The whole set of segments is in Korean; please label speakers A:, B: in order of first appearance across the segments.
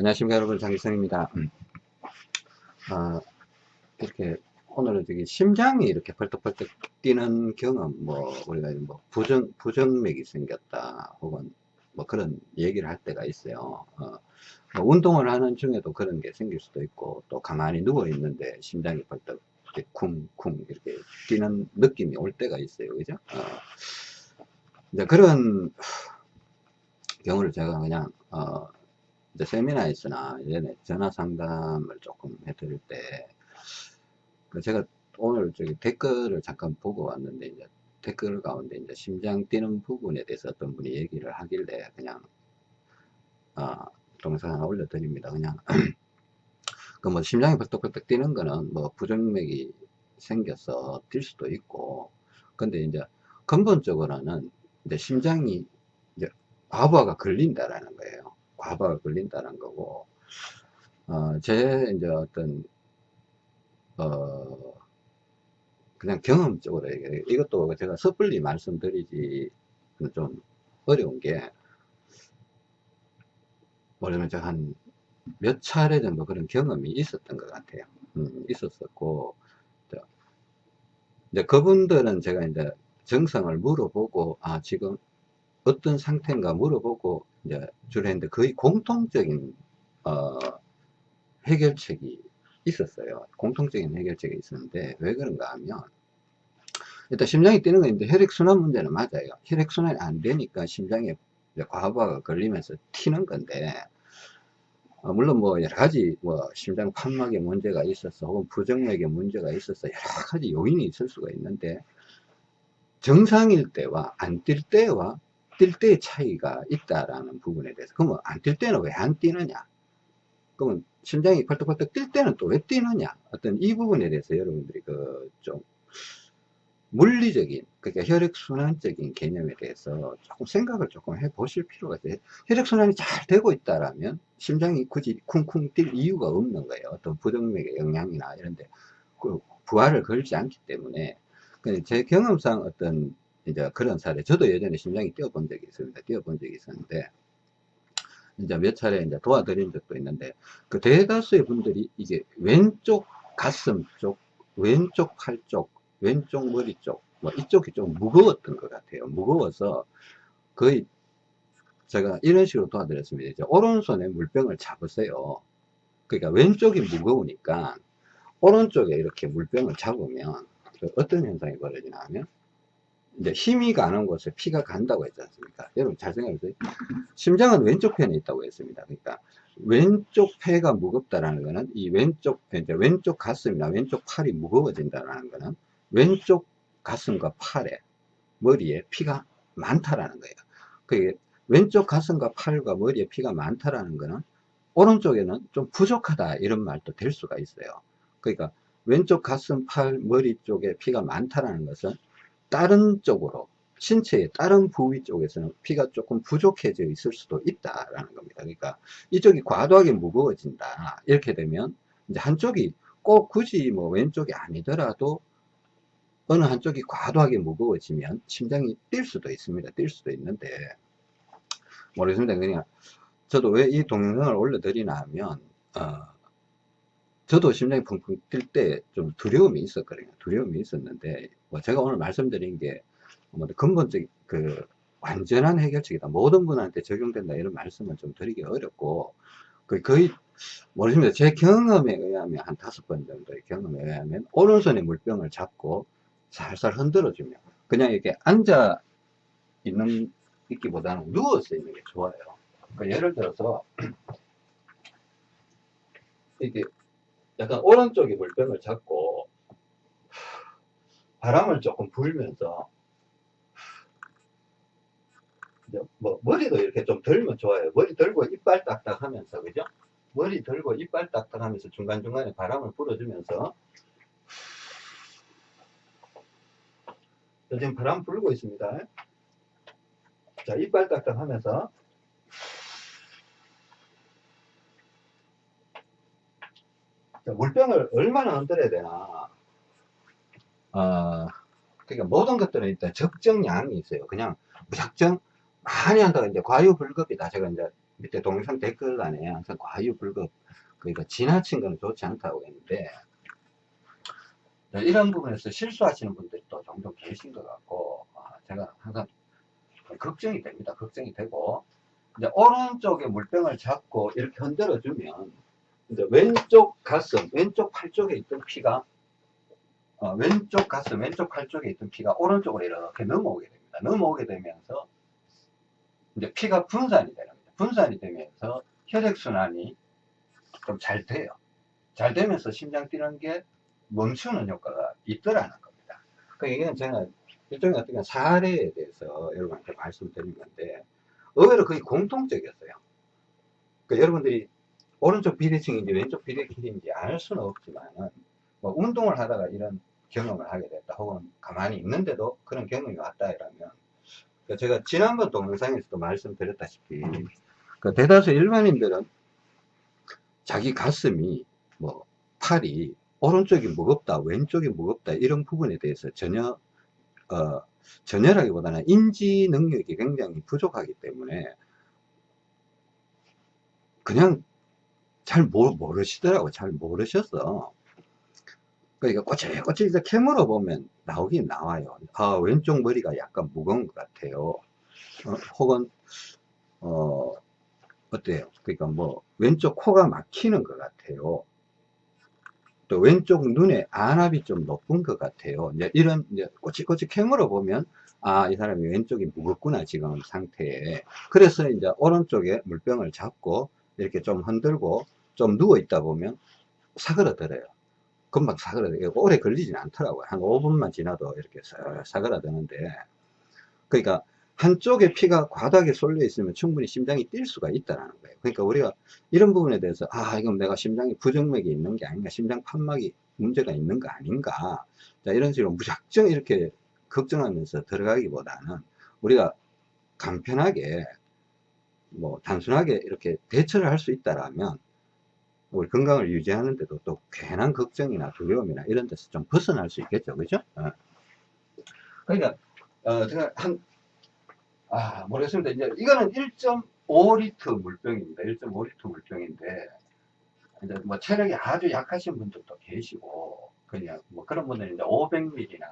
A: 안녕하십니까 여러분. 장기성입니다. 음. 아, 이렇게 오늘은 저기 심장이 이렇게 벌떡벌떡 뛰는 경험 뭐 우리가 뭐 부정 부정맥이 생겼다 혹은 뭐 그런 얘기를 할 때가 있어요. 어, 뭐 운동을 하는 중에도 그런 게 생길 수도 있고 또 가만히 누워 있는데 심장이 벌떡 이렇게 쿵쿵 이렇게 뛰는 느낌이 올 때가 있어요. 그죠? 어, 이제 그런 경우를 제가 그냥 어, 이제 세미나에서나 예전에 전화 상담을 조금 해드릴 때, 그 제가 오늘 저기 댓글을 잠깐 보고 왔는데, 이제 댓글 가운데 이제 심장 뛰는 부분에 대해서 어떤 분이 얘기를 하길래 그냥, 어, 동영상 하나 올려드립니다. 그냥, 그 뭐 심장이 벌떡벌떡 뛰는 거는 뭐 부정맥이 생겨서 뛸 수도 있고, 근데 이제 근본적으로는 이제 심장이 이제 과부하가 걸린다라는. 과부하가 걸린다는 거고 어, 제 이제 어떤 어 그냥 경험적으로 얘기해. 이것도 제가 섣불리 말씀드리지 좀 어려운 게 뭐냐면 제가 한몇 차례 정도 그런 경험이 있었던 것 같아요. 음, 있었었고 이제 그분들은 제가 이제 정성을 물어보고 아 지금 어떤 상태인가 물어보고 이제 주로 했는데 거의 공통적인 어, 해결책이 있었어요. 공통적인 해결책이 있었는데 왜 그런가 하면 일단 심장이 뛰는 건 있는데 혈액순환 문제는 맞아요. 혈액순환이 안 되니까 심장에 과부하가 걸리면서 튀는 건데 어, 물론 뭐 여러 가지 뭐 심장 판막에 문제가 있어서 혹은 부정맥에 문제가 있어서 여러 가지 요인이 있을 수가 있는데 정상일 때와 안 뛸 때와 뛸 때의 차이가 있다라는 부분에 대해서. 그러면 안 뛸 때는 왜 안 뛰느냐? 그러면 심장이 펄떡펄떡 뛸 때는 또 왜 뛰느냐? 어떤 이 부분에 대해서 여러분들이 그 좀 물리적인 그러니까 혈액순환적인 개념에 대해서 조금 생각을 조금 해 보실 필요가 있어요. 혈액순환이 잘 되고 있다라면 심장이 굳이 쿵쿵 뛸 이유가 없는 거예요. 어떤 부정맥의 영향이나 이런데 그 부하를 걸지 않기 때문에. 제 경험상 어떤 이제 그런 사례. 저도 예전에 심장이 뛰어본 적이 있습니다. 뛰어본 적이 있었는데 이제 몇 차례 이제 도와드린 적도 있는데 그 대다수의 분들이 이게 왼쪽 가슴 쪽 왼쪽 팔 쪽 왼쪽 머리 쪽 뭐 이쪽이 좀 무거웠던 것 같아요. 무거워서 거의 제가 이런 식으로 도와드렸습니다. 이제 오른손에 물병을 잡으세요. 그러니까 왼쪽이 무거우니까 오른쪽에 이렇게 물병을 잡으면 그 어떤 현상이 벌어지나 하면 이제 힘이 가는 곳에 피가 간다고 했지 않습니까? 여러분 잘 생각해 보세요. 심장은 왼쪽 편에 있다고 했습니다. 그러니까 왼쪽 폐가 무겁다라는 것은 이 왼쪽 이제 왼쪽 가슴이나 왼쪽 팔이 무거워진다라는 것은 왼쪽 가슴과 팔에 머리에 피가 많다라는 거예요. 그게 왼쪽 가슴과 팔과 머리에 피가 많다라는 것은 오른쪽에는 좀 부족하다 이런 말도 될 수가 있어요. 그러니까 왼쪽 가슴, 팔, 머리 쪽에 피가 많다라는 것은 다른 쪽으로 신체의 다른 부위 쪽에서는 피가 조금 부족해져 있을 수도 있다라는 겁니다. 그러니까 이쪽이 과도하게 무거워진다. 이렇게 되면 이제 한쪽이 꼭 굳이 뭐 왼쪽이 아니더라도 어느 한쪽이 과도하게 무거워지면 심장이 뛸 수도 있습니다. 뛸 수도 있는데 모르겠습니다. 그냥 저도 왜 이 동영상을 올려드리나 하면 어, 저도 심장이 펑펑 뛸 때 좀 두려움이 있었거든요. 두려움이 있었는데 뭐 제가 오늘 말씀드린 게 뭐 근본적 그 완전한 해결책이다. 모든 분한테 적용된다 이런 말씀은 좀 드리기 어렵고 그 거의 모르십니다. 제 경험에 의하면 한 다섯 번 정도의 경험에 의하면 오른손에 물병을 잡고 살살 흔들어주면 그냥 이렇게 앉아 있는 있기보다는 누워서 있는 게 좋아요. 그러니까 예를 들어서 이게 약간 오른쪽에 물병을 잡고 바람을 조금 불면서 뭐 머리도 이렇게 좀 들면 좋아요. 머리 들고 이빨 딱딱 하면서 그죠? 머리 들고 이빨 딱딱 하면서 중간중간에 바람을 불어주면서 지금 바람 불고 있습니다. 자, 이빨 딱딱 하면서 물병을 얼마나 흔들어야 되나 어, 그러니까 모든 것들은 일단 적정량이 있어요. 그냥 무작정 많이 한다고 이제 과유불급이다. 제가 이제 밑에 동영상 댓글란에 항상 과유불급 그러니까 지나친 건 좋지 않다고 했는데 네, 이런 부분에서 실수하시는 분들이 또 종종 계신 것 같고 아, 제가 항상 걱정이 됩니다. 걱정이 되고 이제 오른쪽에 물병을 잡고 이렇게 흔들어 주면 이제 왼쪽 가슴, 왼쪽 팔 쪽에 있던 피가 어, 왼쪽 가슴, 왼쪽 팔 쪽에 있던 피가 오른쪽으로 이렇게 넘어오게 됩니다. 넘어오게 되면서 이제 피가 분산이 되는 거죠. 분산이 되면서 혈액순환이 좀 잘 돼요. 잘 되면서 심장 뛰는 게 멈추는 효과가 있더라는 겁니다. 그 이건 제가 일종의 어떤 사례에 대해서 여러분한테 말씀드린 건데 의외로 거의 공통적이었어요. 그 여러분들이 오른쪽 비대칭인지 왼쪽 비대칭인지 알 수는 없지만은 뭐 운동을 하다가 이런 경험을 하게 됐다 혹은 가만히 있는데도 그런 경험이 왔다 이러면 그 제가 지난번 동영상에서도 말씀드렸다시피 그 대다수 일반인들은 자기 가슴이 뭐 팔이 오른쪽이 무겁다 왼쪽이 무겁다 이런 부분에 대해서 전혀 어, 전혀라기보다는 인지 능력이 굉장히 부족하기 때문에 그냥 잘 모르시더라고. 잘 모르셨어 그러니까 꼬치꼬치 이제 캐물어 보면 나오긴 나와요. 아 왼쪽 머리가 약간 무거운 것 같아요. 어, 혹은 어 어때요? 그러니까 뭐 왼쪽 코가 막히는 것 같아요. 또 왼쪽 눈에 안압이 좀 높은 것 같아요. 이제 이런 이제 꼬치꼬치 캐물어 보면 아 이 사람이 왼쪽이 무겁구나 지금 상태에. 그래서 이제 오른쪽에 물병을 잡고 이렇게 좀 흔들고 좀 누워 있다 보면 사그러들어요. 금방 사그러들어요. 오래 걸리진 않더라고요. 한 5분만 지나도 이렇게 사그러드는데 그러니까 한쪽에 피가 과다하게 쏠려 있으면 충분히 심장이 뛸 수가 있다는 거예요. 그러니까 우리가 이런 부분에 대해서 아 이건 내가 심장이 부정맥이 있는 게 아닌가 심장 판막이 문제가 있는 거 아닌가 자 이런 식으로 무작정 이렇게 걱정하면서 들어가기보다는 우리가 간편하게 뭐 단순하게 이렇게 대처를 할 수 있다라면 우리 건강을 유지하는데도 또 괜한 걱정이나 두려움이나 이런 데서 좀 벗어날 수 있겠죠 그죠 어. 그러니까 어, 제가 한 아, 모르겠습니다. 이제 이거는 1.5리터 물병입니다. 1.5리터 물병인데, 이제 뭐 체력이 아주 약하신 분들도 계시고, 그냥 뭐 그런 분들은 이제 500ml나,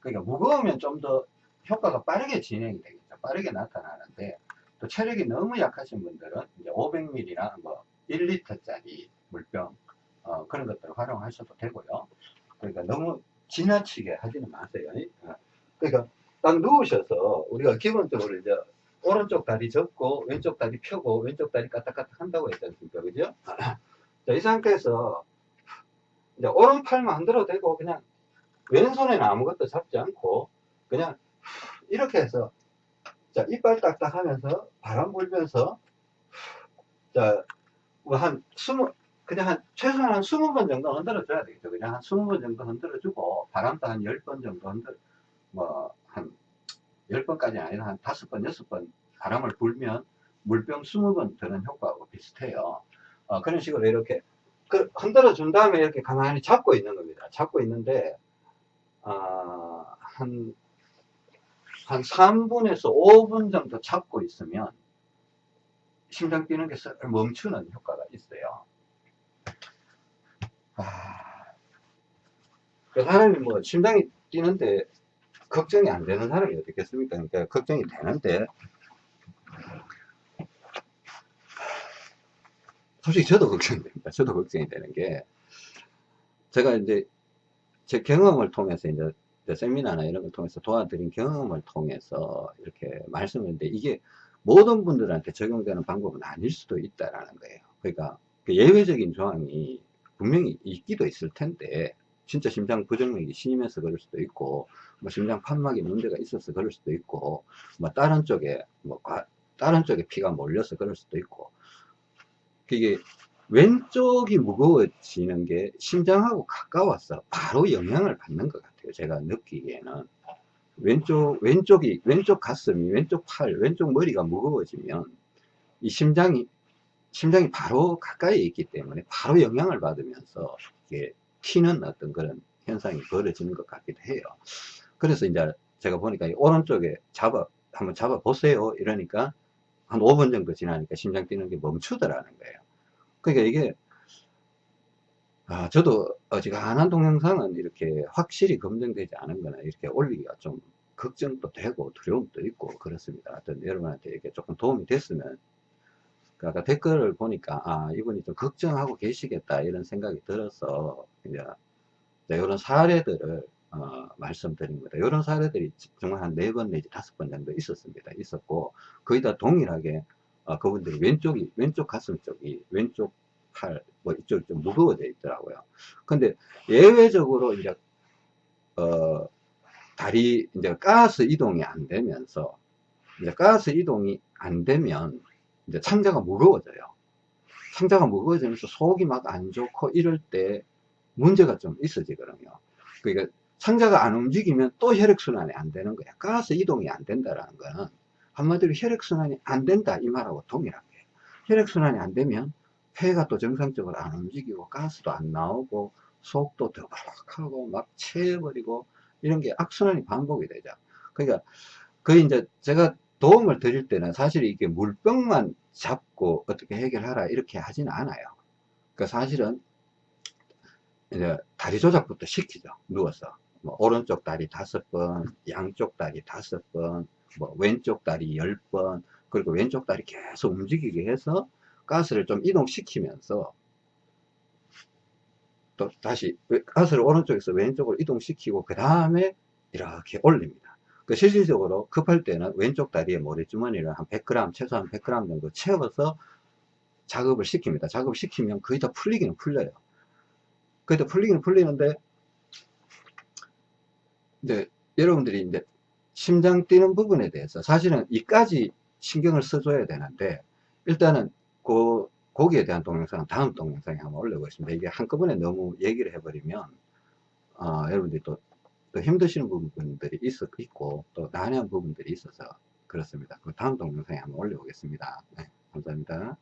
A: 그러니까 무거우면 좀 더 효과가 빠르게 진행이 되겠죠. 빠르게 나타나는데, 또 체력이 너무 약하신 분들은 이제 500ml나 뭐 1리터짜리 물병, 어, 그런 것들을 활용하셔도 되고요. 그러니까 너무 지나치게 하지는 마세요. 어. 그러니까 딱 누우셔서 우리가 기본적으로 이제 오른쪽 다리 접고 왼쪽 다리 펴고 왼쪽 다리 까딱까딱 한다고 했지 않습니까? 그죠? 자, 이 상태에서 이제 오른팔만 흔들어 대고 그냥 왼손에는 아무것도 잡지 않고 그냥 이렇게 해서 자 이빨 딱딱 하면서 바람 불면서 자 뭐 한 스무 그냥 한 최소한 한 스무 번 정도 흔들어 줘야 되겠죠 그냥 한 스무 번 정도 흔들어 주고 바람도 한열번 정도 흔들어 뭐한 10번까지 아니라 한 5번, 6번 바람을 불면 물병 20번 드는 효과하고 비슷해요. 어, 그런 식으로 이렇게 그 흔들어 준 다음에 이렇게 가만히 잡고 있는 겁니다. 잡고 있는데 어, 한, 한 3분에서 5분 정도 잡고 있으면 심장 뛰는 게 멈추는 효과가 있어요. 그 사람이 뭐 심장이 뛰는데 걱정이 안 되는 사람이 어떻겠습니까? 그러니까 걱정이 되는데 솔직히 저도 걱정됩니다. 저도 걱정이 되는 게 제가 이제 제 경험을 통해서 이제 세미나나 이런 걸 통해서 도와드린 경험을 통해서 이렇게 말씀했는데 이게 모든 분들한테 적용되는 방법은 아닐 수도 있다라는 거예요. 그러니까 그 예외적인 조항이 분명히 있기도 있을 텐데 진짜 심장 부정맥이 심해서 그럴 수도 있고 뭐 심장 판막에 문제가 있어서 그럴 수도 있고 뭐 다른 쪽에 뭐 다른 쪽에 피가 몰려서 그럴 수도 있고. 그게 왼쪽이 무거워지는 게 심장하고 가까워서 바로 영향을 받는 것 같아요 제가 느끼기에는. 왼쪽 왼쪽이 왼쪽 가슴이 왼쪽 팔 왼쪽 머리가 무거워지면 이 심장이 심장이 바로 가까이 있기 때문에 바로 영향을 받으면서 이게 튀는 어떤 그런 현상이 벌어지는 것 같기도 해요. 그래서 이제 제가 보니까 오른쪽에 잡아, 한번 잡아 보세요. 이러니까 한 5분 정도 지나니까 심장 뛰는 게 멈추더라는 거예요. 그러니까 이게 아, 저도 어지간한 동영상은 이렇게 확실히 검증되지 않은 거나 이렇게 올리기가 좀 걱정도 되고 두려움도 있고 그렇습니다. 여러분한테 이렇게 조금 도움이 됐으면 그 아까 댓글을 보니까 아 이분이 좀 걱정하고 계시겠다 이런 생각이 들어서 이제 이런 사례들을 어, 말씀드린 겁니다. 이런 사례들이 정말 한 네 번 내지 다섯 번 정도 있었습니다. 있었고 거의 다 동일하게 어, 그분들이 왼쪽이 왼쪽 가슴 쪽이 왼쪽 팔 뭐 이쪽이 좀 무거워져 있더라고요. 근데 예외적으로 이제 어 다리 이제 가스 이동이 안 되면서 이제 가스 이동이 안 되면 이제 창자가 무거워져요. 창자가 무거워지면서 속이 막 안 좋고 이럴 때 문제가 좀 있어지거든요. 그러니까 창자가 안 움직이면 또 혈액순환이 안 되는 거야. 가스 이동이 안 된다라는 거는 한마디로 혈액순환이 안 된다 이 말하고 동일한 거예요. 혈액순환이 안 되면 폐가 또 정상적으로 안 움직이고 가스도 안 나오고 속도 더부룩하고 막 채워버리고 이런 게 악순환이 반복이 되죠. 그러니까 그 이제 제가 도움을 드릴 때는 사실 이게 물병만 잡고 어떻게 해결하라 이렇게 하지는 않아요. 그 사실은 이제 다리 조작부터 시키죠. 누워서 뭐 오른쪽 다리 다섯 번, 양쪽 다리 다섯 번, 뭐 왼쪽 다리 열 번, 그리고 왼쪽 다리 계속 움직이게 해서 가스를 좀 이동시키면서 또 다시 가스를 오른쪽에서 왼쪽으로 이동시키고 그 다음에 이렇게 올립니다. 그 실질적으로 급할 때는 왼쪽 다리에 모래주머니를 한 100g, 최소한 100g 정도 채워서 작업을 시킵니다. 작업을 시키면 거의 다 풀리기는 풀려요. 다 풀리기는 풀리는데, 이제 여러분들이 이제 심장 뛰는 부분에 대해서 사실은 이까지 신경을 써줘야 되는데, 일단은 그, 거기에 대한 동영상은 다음 동영상에 한번 올려보겠습니다. 이게 한꺼번에 너무 얘기를 해버리면, 어, 여러분들이 또, 또 힘드시는 부분들이 있, 있고, 또 난해한 부분들이 있어서 그렇습니다. 그 다음 동영상에 한번 올려보겠습니다. 네, 감사합니다.